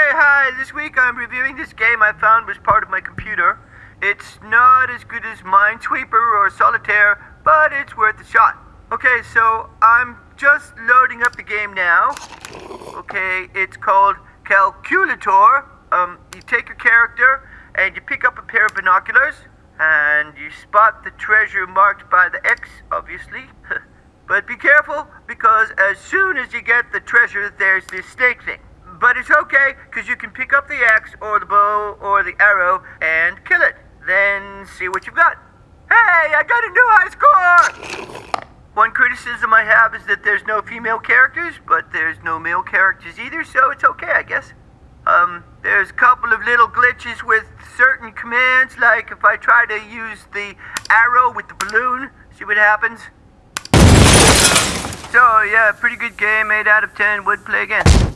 Okay, hi. This week I'm reviewing this game I found was part of my computer. It's not as good as Minesweeper or Solitaire, but it's worth a shot. Okay, so I'm just loading up the game now. Okay, it's called Calculator. Um, you take your character and you pick up a pair of binoculars and you spot the treasure marked by the X, obviously. but be careful because as soon as you get the treasure, there's this snake thing. But it's okay, because you can pick up the axe or the bow or the arrow and kill it. Then see what you've got. Hey, I got a new high score! One criticism I have is that there's no female characters, but there's no male characters either, so it's okay, I guess. Um, there's a couple of little glitches with certain commands, like if I try to use the arrow with the balloon, see what happens. So, yeah, pretty good game, 8 out of 10, would play again.